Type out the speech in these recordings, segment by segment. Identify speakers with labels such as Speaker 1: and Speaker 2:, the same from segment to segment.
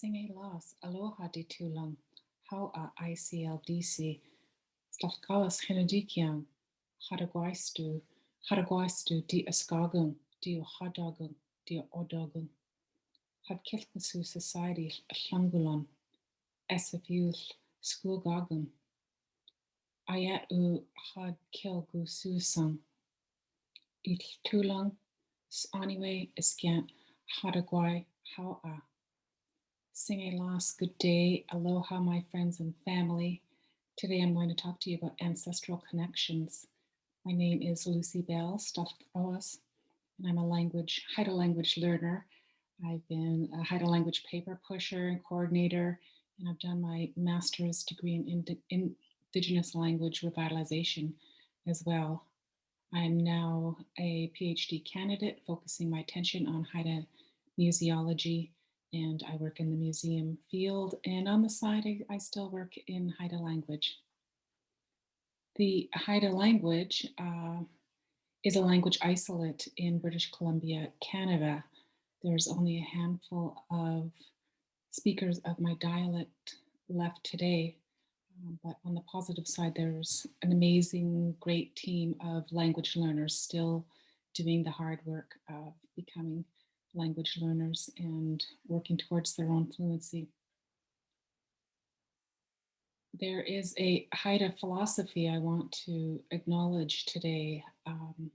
Speaker 1: Singe las aloha de tulang, how a ICLDC, slafkawas henadikiang, hadagwaistu, hadagwaistu di askagung, di hadagung, di odagung. Had kiltnasu society llangulon, esafil schoolgagung. Ayat u had kilgu susang. Il tulang, anyway, iskian, hadagwai, how a. Sing a loss, good day, aloha, my friends and family. Today I'm going to talk to you about ancestral connections. My name is Lucy Bell Sdaahl K'awaas, and I'm a language, Haida language learner. I've been a Haida language paper pusher and coordinator, and I've done my master's degree in Indigenous language revitalization as well. I'm now a PhD candidate focusing my attention on Haida museology and I work in the museum field. And on the side, I, I still work in Haida language. The Haida language uh, is a language isolate in British Columbia, Canada. There's only a handful of speakers of my dialect left today. Um, but on the positive side, there's an amazing, great team of language learners still doing the hard work of becoming language learners and working towards their own fluency. There is a Haida philosophy I want to acknowledge today. Um,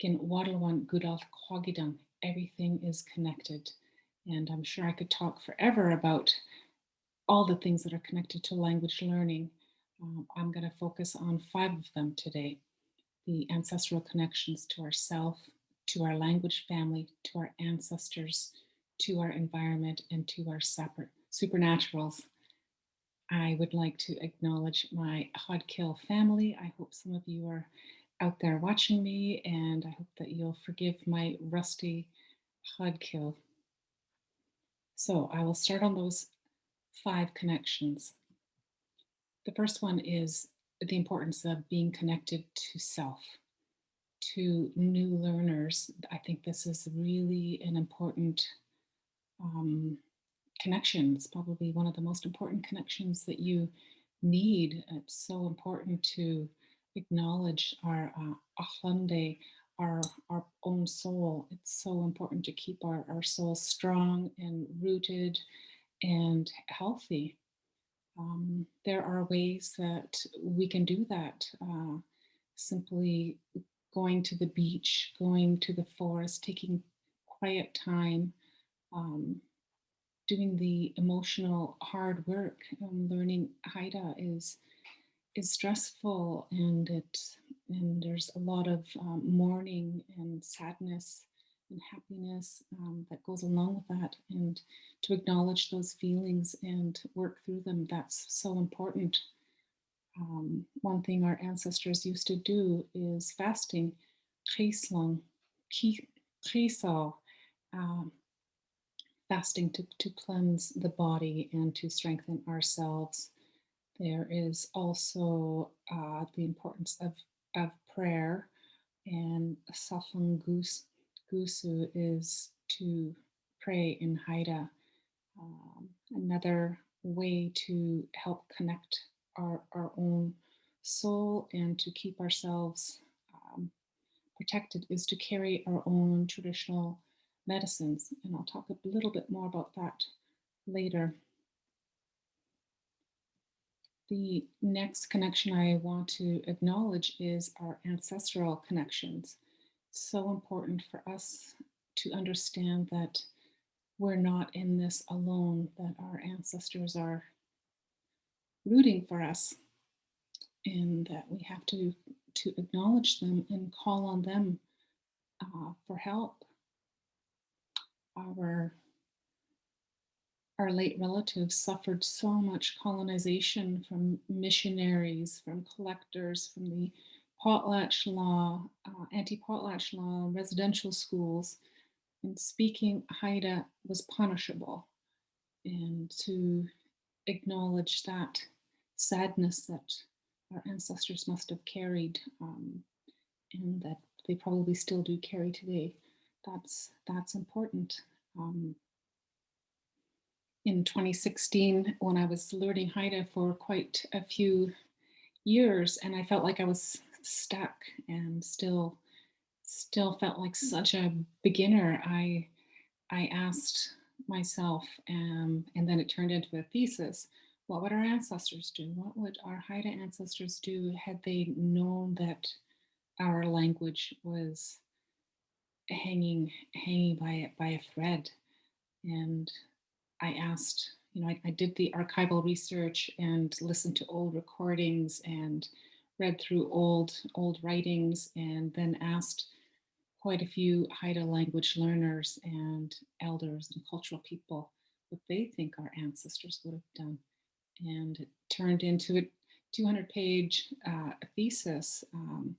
Speaker 1: Kin Wadalwan Gudal Kwagidang, everything is connected. And I'm sure I could talk forever about all the things that are connected to language learning. Um, I'm going to focus on five of them today. The ancestral connections to ourself, to our language family, to our ancestors, to our environment, and to our supernaturals. I would like to acknowledge my Xaad Kil family. I hope some of you are out there watching me, and I hope that you'll forgive my rusty Xaad Kil. So I will start on those five connections. The first one is the importance of being connected to self to new learners, I think this is really an important um, connection. It's probably one of the most important connections that you need. It's so important to acknowledge our uh, our, our own soul. It's so important to keep our, our soul strong and rooted and healthy. Um, there are ways that we can do that. Uh, simply going to the beach, going to the forest, taking quiet time, um, doing the emotional hard work. Um, learning Haida is is stressful and it and there's a lot of um, mourning and sadness and happiness um, that goes along with that and to acknowledge those feelings and work through them that's so important um, one thing our ancestors used to do is fasting, chislang, chisal, um, fasting to, to cleanse the body and to strengthen ourselves. There is also uh, the importance of, of prayer and Safang Gusu is to pray in Haida. Um, another way to help connect our, our own soul and to keep ourselves um, protected is to carry our own traditional medicines. And I'll talk a little bit more about that later. The next connection I want to acknowledge is our ancestral connections. So important for us to understand that we're not in this alone, that our ancestors are rooting for us and that we have to to acknowledge them and call on them uh, for help. Our our late relatives suffered so much colonization from missionaries, from collectors, from the potlatch law, uh, anti-potlatch law, residential schools, and speaking Haida was punishable. And to acknowledge that sadness that our ancestors must have carried um, and that they probably still do carry today. That's, that's important. Um, in 2016 when I was learning Haida for quite a few years and I felt like I was stuck and still still felt like such a beginner. I I asked myself um, and then it turned into a thesis. What would our ancestors do? What would our Haida ancestors do had they known that our language was hanging hanging by by a thread? And I asked, you know, I, I did the archival research and listened to old recordings and read through old old writings and then asked quite a few Haida language learners and elders and cultural people what they think our ancestors would have done. And it turned into a 200 page uh, thesis, um,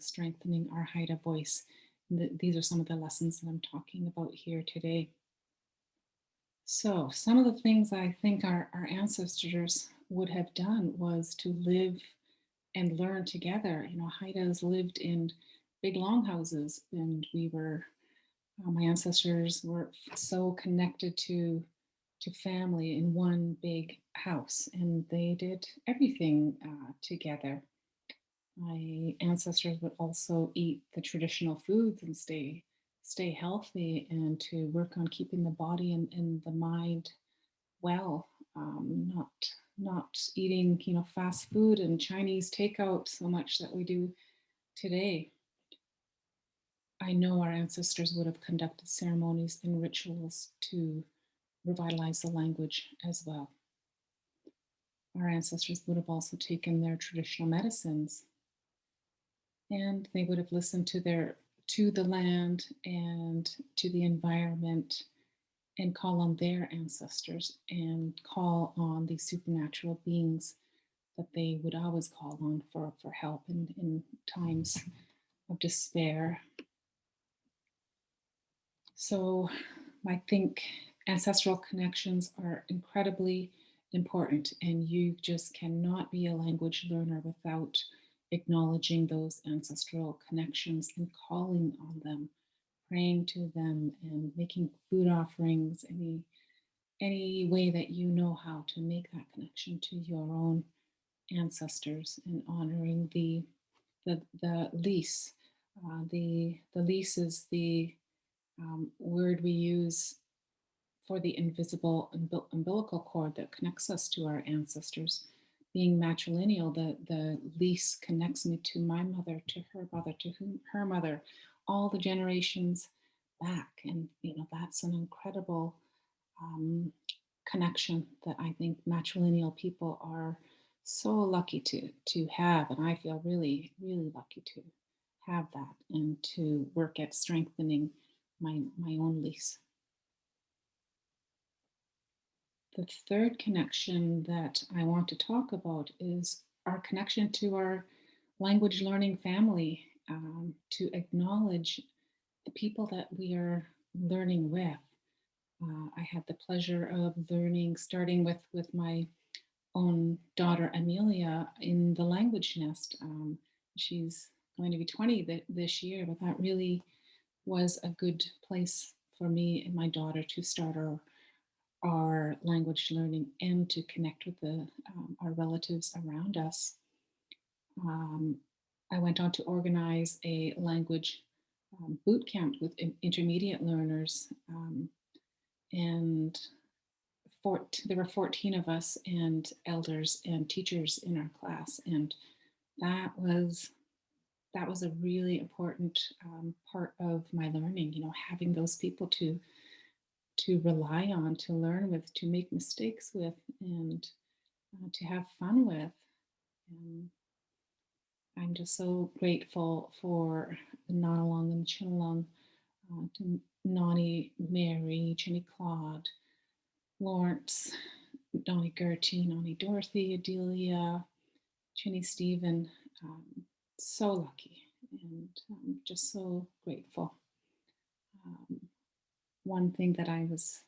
Speaker 1: strengthening our Haida voice these are some of the lessons that I'm talking about here today. So some of the things I think our, our ancestors would have done was to live and learn together. You know, Haidas lived in big longhouses and we were, uh, my ancestors were so connected to, to family in one big house and they did everything uh, together. My ancestors would also eat the traditional foods and stay stay healthy and to work on keeping the body and, and the mind well um, not not eating you know fast food and chinese takeout so much that we do today. I know our ancestors would have conducted ceremonies and rituals to revitalize the language as well our ancestors would have also taken their traditional medicines and they would have listened to their to the land and to the environment and call on their ancestors and call on these supernatural beings that they would always call on for, for help in, in times of despair. So I think ancestral connections are incredibly important and you just cannot be a language learner without acknowledging those ancestral connections and calling on them, praying to them and making food offerings, any, any way that you know how to make that connection to your own ancestors and honoring the, the, the lease. Uh, the, the lease is the um, word we use for the invisible umbilical cord that connects us to our ancestors being matrilineal, the, the lease connects me to my mother, to her mother, to whom, her mother, all the generations back. And, you know, that's an incredible um, connection that I think matrilineal people are so lucky to, to have. And I feel really, really lucky to have that and to work at strengthening my, my own lease. The third connection that I want to talk about is our connection to our language learning family, um, to acknowledge the people that we are learning with. Uh, I had the pleasure of learning, starting with, with my own daughter, Amelia, in the language nest. Um, she's going to be 20 th this year, but that really was a good place for me and my daughter to start our our language learning and to connect with the, um, our relatives around us. Um, I went on to organize a language um, boot camp with intermediate learners um, and there were 14 of us and elders and teachers in our class and that was that was a really important um, part of my learning you know having those people to to rely on, to learn with, to make mistakes with, and uh, to have fun with. And I'm just so grateful for the Nonalong and the Chinalong, uh, to Nani, Mary, Chinny Claude, Lawrence, Donnie Gertie, Nani Dorothy, Adelia, Chinny Stephen. Um, so lucky and I'm just so grateful. Um, one thing that I was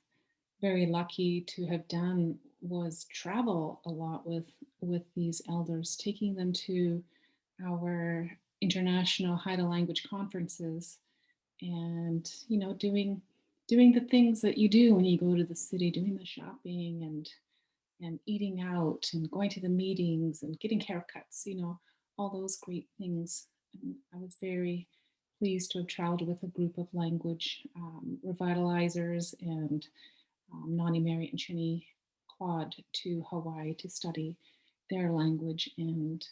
Speaker 1: very lucky to have done was travel a lot with with these elders, taking them to our international Haida language conferences and, you know, doing doing the things that you do when you go to the city, doing the shopping and and eating out and going to the meetings and getting haircuts, you know, all those great things. And I was very pleased to have traveled with a group of language um, revitalizers and um, Nani, Mary, and Chinny Claude to Hawaii to study their language and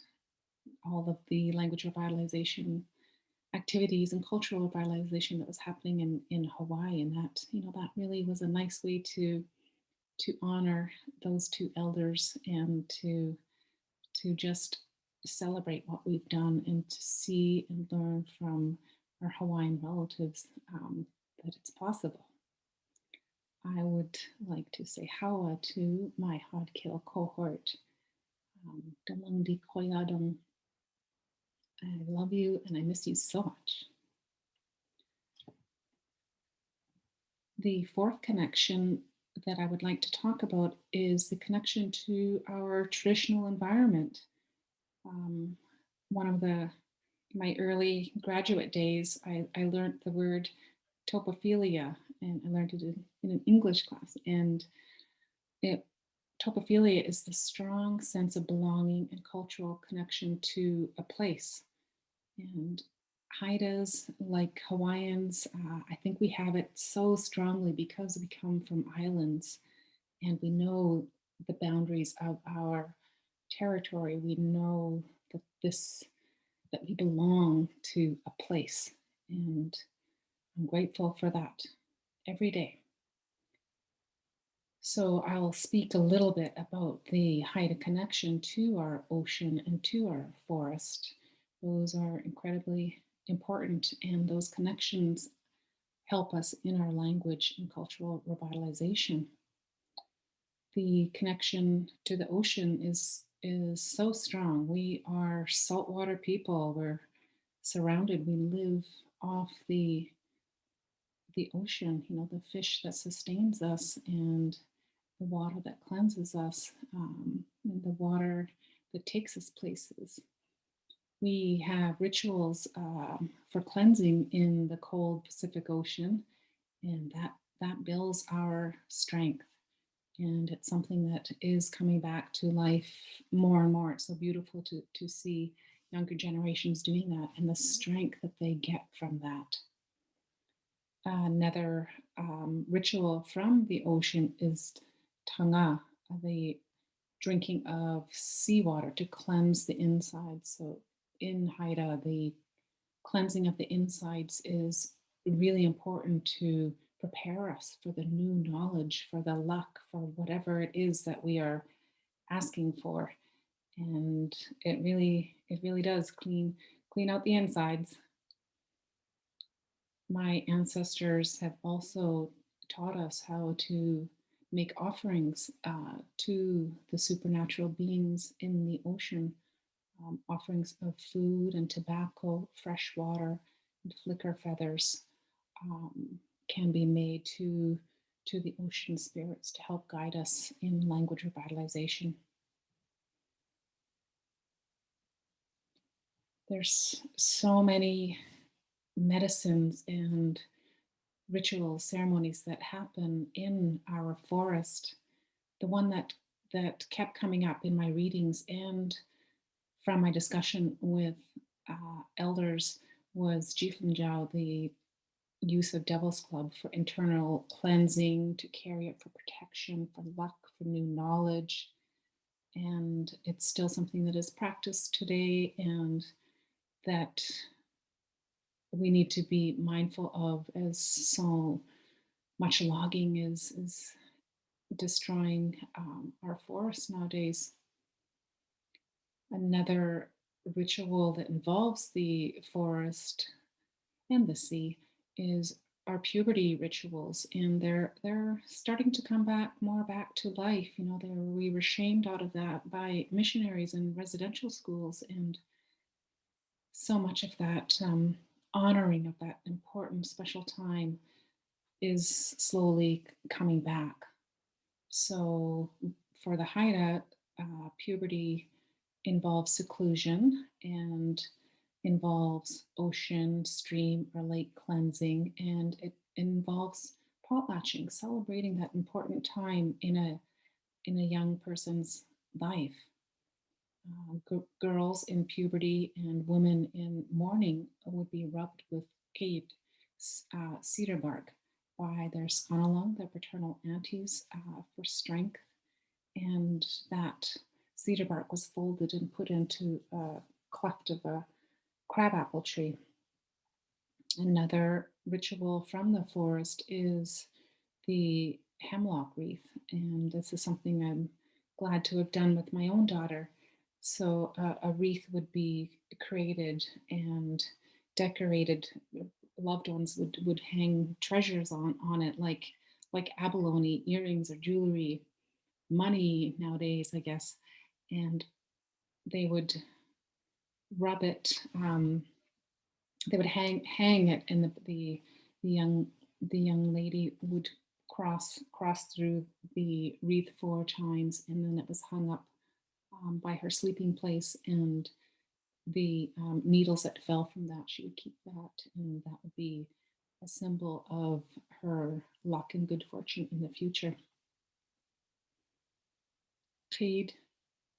Speaker 1: all of the language revitalization activities and cultural revitalization that was happening in, in Hawaii. And that, you know, that really was a nice way to to honor those two elders and to to just celebrate what we've done and to see and learn from our Hawaiian relatives um, that it's possible. I would like to say hawa to my Xaad Kil cohort. Um, I love you and I miss you so much. The fourth connection that I would like to talk about is the connection to our traditional environment. Um, one of the my early graduate days, I, I learned the word topophilia, and I learned it in, in an English class. And it, topophilia is the strong sense of belonging and cultural connection to a place. And Haidas, like Hawaiians, uh, I think we have it so strongly because we come from islands and we know the boundaries of our territory. We know that this, that we belong to a place and I'm grateful for that every day. So I'll speak a little bit about the Haida connection to our ocean and to our forest. Those are incredibly important and those connections help us in our language and cultural revitalization. The connection to the ocean is, is so strong. We are saltwater people. We're surrounded. We live off the, the ocean, you know, the fish that sustains us and the water that cleanses us, um, and the water that takes us places we have rituals um, for cleansing in the cold Pacific Ocean, and that, that builds our strength. And it's something that is coming back to life more and more. It's so beautiful to, to see younger generations doing that and the strength that they get from that. Another um, ritual from the ocean is tanga, the drinking of seawater to cleanse the inside. So in Haida, the cleansing of the insides is really important to prepare us for the new knowledge, for the luck, for whatever it is that we are asking for. And it really, it really does clean, clean out the insides. My ancestors have also taught us how to make offerings uh, to the supernatural beings in the ocean um, offerings of food and tobacco, fresh water, and flicker feathers um, can be made to, to the ocean spirits to help guide us in language revitalization. There's so many medicines and rituals, ceremonies that happen in our forest. The one that that kept coming up in my readings and from my discussion with uh, elders was Jiao, the use of Devil's Club for internal cleansing, to carry it for protection, for luck, for new knowledge. And it's still something that is practiced today and that we need to be mindful of as so much logging is, is destroying um, our forests nowadays. Another ritual that involves the forest and the sea is our puberty rituals and they're they're starting to come back more back to life you know we were shamed out of that by missionaries and residential schools and so much of that um, honoring of that important special time is slowly coming back. So for the Haida, uh, puberty involves seclusion and involves ocean, stream, or lake cleansing, and it involves potlatching, celebrating that important time in a in a young person's life. Uh, girls in puberty and women in mourning would be rubbed with cade, uh, cedar bark by their scanalung, their paternal aunties, uh, for strength. And that cedar bark was folded and put into a cleft of a crabapple tree. Another ritual from the forest is the hemlock wreath. And this is something I'm glad to have done with my own daughter. So uh, a wreath would be created and decorated. Loved ones would, would hang treasures on, on it like, like abalone, earrings or jewelry, money nowadays, I guess. And they would rub it, um, they would hang hang it and the, the, the young the young lady would cross cross through the wreath four times and then it was hung up um, by her sleeping place and the um, needles that fell from that she would keep that and that would be a symbol of her luck and good fortune in the future. Jade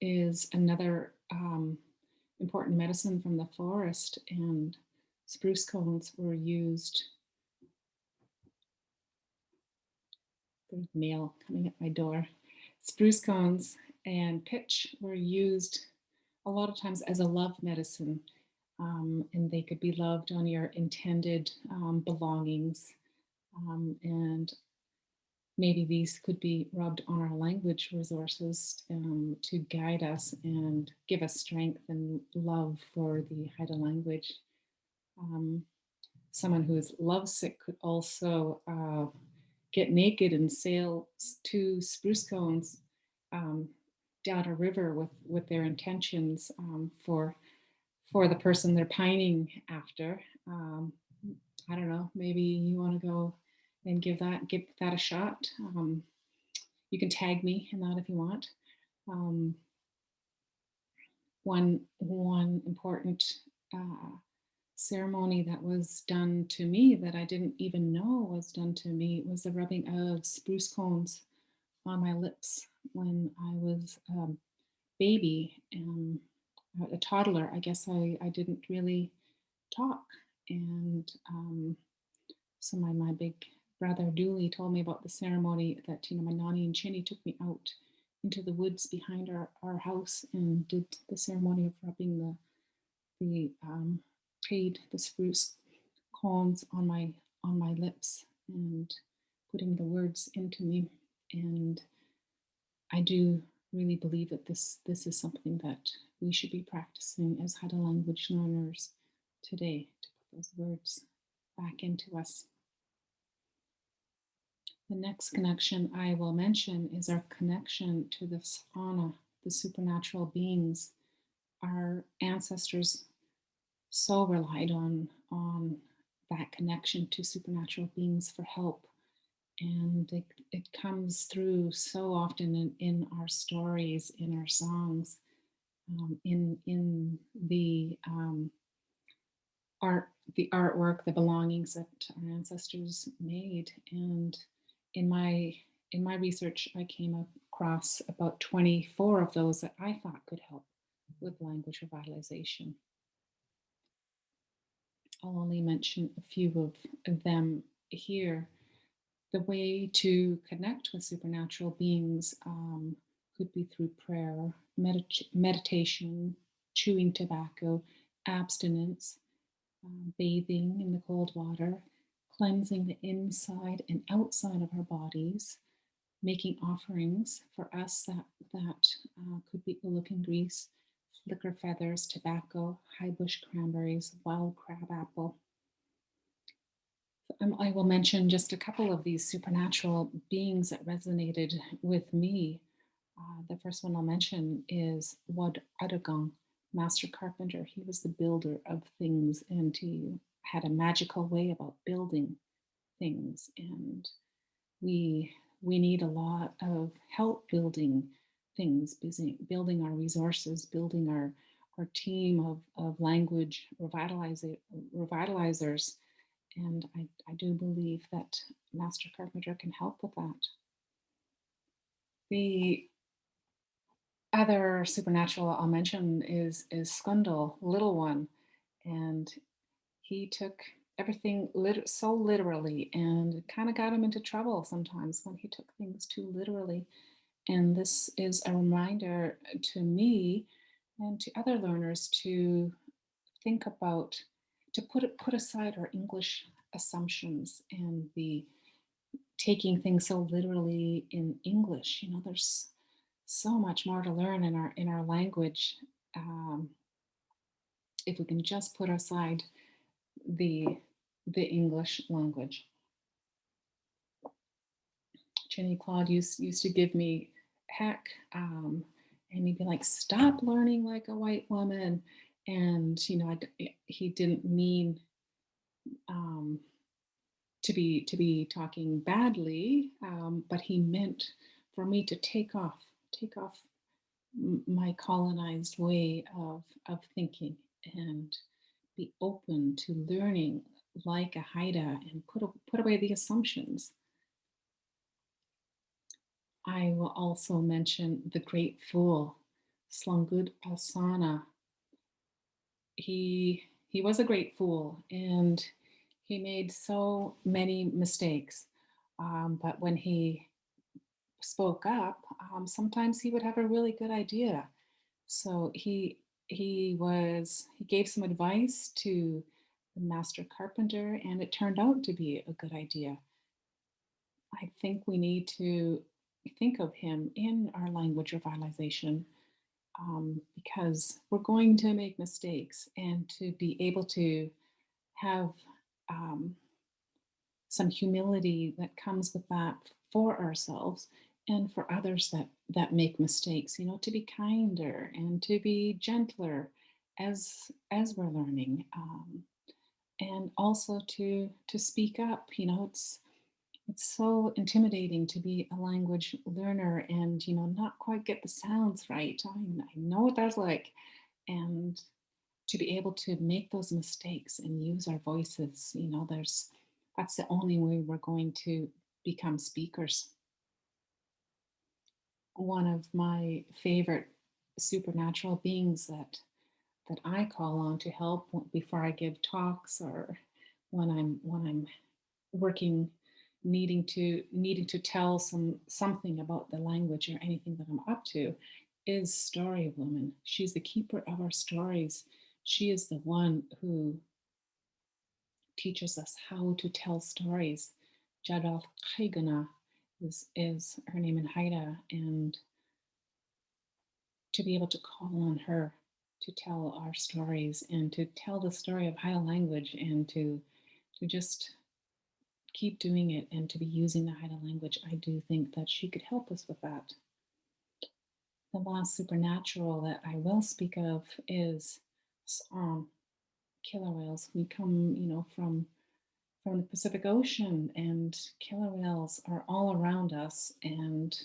Speaker 1: is another um, important medicine from the forest and spruce cones were used. There's mail coming at my door. Spruce cones and pitch were used a lot of times as a love medicine um, and they could be loved on your intended um, belongings um, and maybe these could be rubbed on our language resources um, to guide us and give us strength and love for the Haida language. Um, someone who is lovesick could also uh, get naked and sail to spruce cones um, down a river with, with their intentions um, for, for the person they're pining after. Um, I don't know, maybe you want to go and give that give that a shot. Um, you can tag me in that if you want. Um, one one important uh, ceremony that was done to me that I didn't even know was done to me was the rubbing of spruce cones on my lips when I was a baby and a toddler. I guess I, I didn't really talk and um, so my, my big brother Dooley told me about the ceremony that, you know, my nanny and Chinny took me out into the woods behind our, our house and did the ceremony of rubbing the, the um, trade, the spruce cones on my, on my lips and putting the words into me. And I do really believe that this, this is something that we should be practicing as Haida language learners today to put those words back into us. The next connection I will mention is our connection to the Sahana, the supernatural beings. Our ancestors so relied on, on that connection to supernatural beings for help. And it, it comes through so often in, in our stories, in our songs, um, in, in the um, art, the artwork, the belongings that our ancestors made. And in my in my research, I came across about 24 of those that I thought could help with language revitalization. I'll only mention a few of them here. The way to connect with supernatural beings um, could be through prayer, medit meditation, chewing tobacco, abstinence, uh, bathing in the cold water, cleansing the inside and outside of our bodies, making offerings for us that, that uh, could be oolichan grease, flicker feathers, tobacco, high bush cranberries, wild crab apple. Um, I will mention just a couple of these supernatural beings that resonated with me. Uh, the first one I'll mention is Wad Adagang, master carpenter. He was the builder of things and he had a magical way about building things and we we need a lot of help building things building our resources building our our team of, of language revitalizer, revitalizers And I, I do believe that Master Carpenter can help with that. The other supernatural I'll mention is is Skundal, little one, and he took everything lit- so literally, and kind of got him into trouble sometimes when he took things too literally. And this is a reminder to me and to other learners to think about to put put aside our English assumptions and the taking things so literally in English. You know, there's so much more to learn in our in our language um, if we can just put aside the the English language. Chinny Claude used used to give me heck, um, and he'd be like, "Stop learning like a white woman," and you know, I he didn't mean um, to be to be talking badly, um, but he meant for me to take off, take off my colonized way of of thinking and be open to learning like a Haida and put put away the assumptions. I will also mention the great fool, Slangud Alsana. He he was a great fool and he made so many mistakes. Um, but when he spoke up, um, sometimes he would have a really good idea. So he he was he gave some advice to the master carpenter, and it turned out to be a good idea. I think we need to think of him in our language revitalization um, because we're going to make mistakes, and to be able to have um, some humility that comes with that for ourselves and for others that that make mistakes you know to be kinder and to be gentler as as we're learning um, and also to to speak up you know it's it's so intimidating to be a language learner and you know not quite get the sounds right. I, I know what that's like. And to be able to make those mistakes and use our voices you know there's that's the only way we're going to become speakers one of my favorite supernatural beings that that I call on to help before I give talks or when I'm when I'm working needing to needing to tell some something about the language or anything that I'm up to is story woman. She's the keeper of our stories. She is the one who teaches us how to tell stories. Jadal Kaigana is, is her name in Haida, and to be able to call on her to tell our stories and to tell the story of Haida language and to to just keep doing it and to be using the Haida language, I do think that she could help us with that. The last supernatural that I will speak of is um, killer whales. We come, you know, from from the Pacific Ocean, and killer whales are all around us, and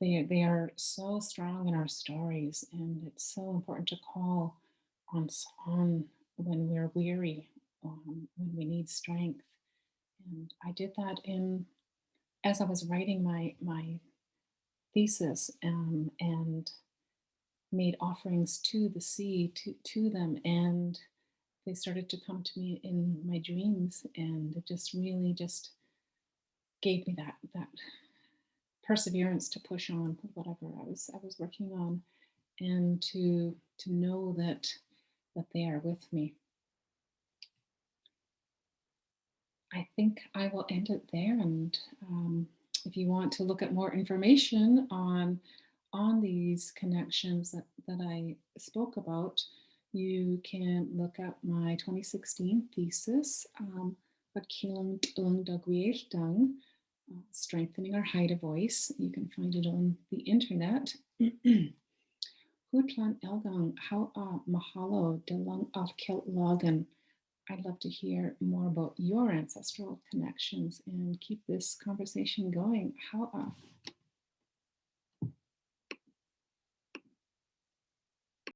Speaker 1: they they are so strong in our stories, and it's so important to call on when we're weary, um, when we need strength. And I did that in as I was writing my my thesis, um, and made offerings to the sea to to them, and they started to come to me in my dreams and it just really just gave me that that perseverance to push on whatever I was I was working on and to to know that that they are with me. I think I will end it there and um, if you want to look at more information on on these connections that, that I spoke about, you can look up my 2016 thesis, um, Dang, Strengthening Our Haida Voice. You can find it on the internet. Hutlan Elgang, how mahalo de lung of kilt logan. I'd love to hear more about your ancestral connections and keep this conversation going. How